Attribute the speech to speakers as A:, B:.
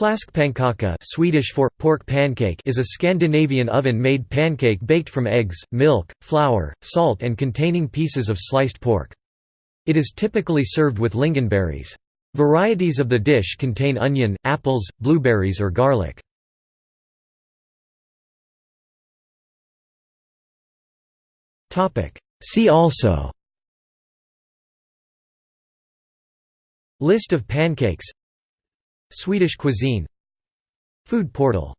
A: Fläskpannkaka Swedish for pork pancake is a Scandinavian oven-made pancake baked from eggs, milk, flour, salt and containing pieces of sliced pork. It is typically served with lingonberries. Varieties of the dish contain onion, apples, blueberries or garlic. See also List of pancakes Swedish cuisine. Food portal